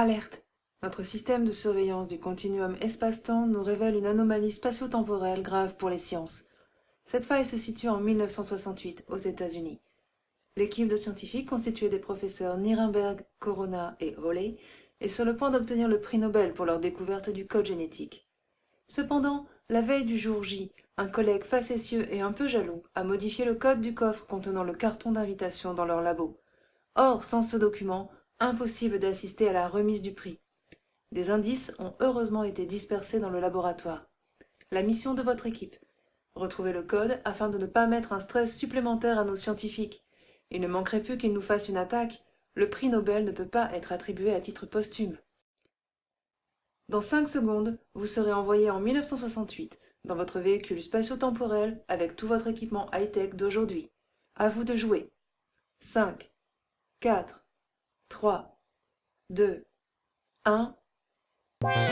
Alerte Notre système de surveillance du continuum espace-temps nous révèle une anomalie spatio-temporelle grave pour les sciences. Cette faille se situe en 1968 aux États-Unis. L'équipe de scientifiques constituée des professeurs Nirenberg, Corona et Hawley est sur le point d'obtenir le prix Nobel pour leur découverte du code génétique. Cependant, la veille du jour J, un collègue facétieux et un peu jaloux a modifié le code du coffre contenant le carton d'invitation dans leur labo. Or, sans ce document, impossible d'assister à la remise du prix des indices ont heureusement été dispersés dans le laboratoire. La mission de votre équipe. Retrouver le code afin de ne pas mettre un stress supplémentaire à nos scientifiques. Il ne manquerait plus qu'ils nous fassent une attaque. Le prix nobel ne peut pas être attribué à titre posthume. Dans cinq secondes vous serez envoyé en dans votre véhicule spatio-temporel avec tout votre équipement high-tech d'aujourd'hui. À vous de jouer cinq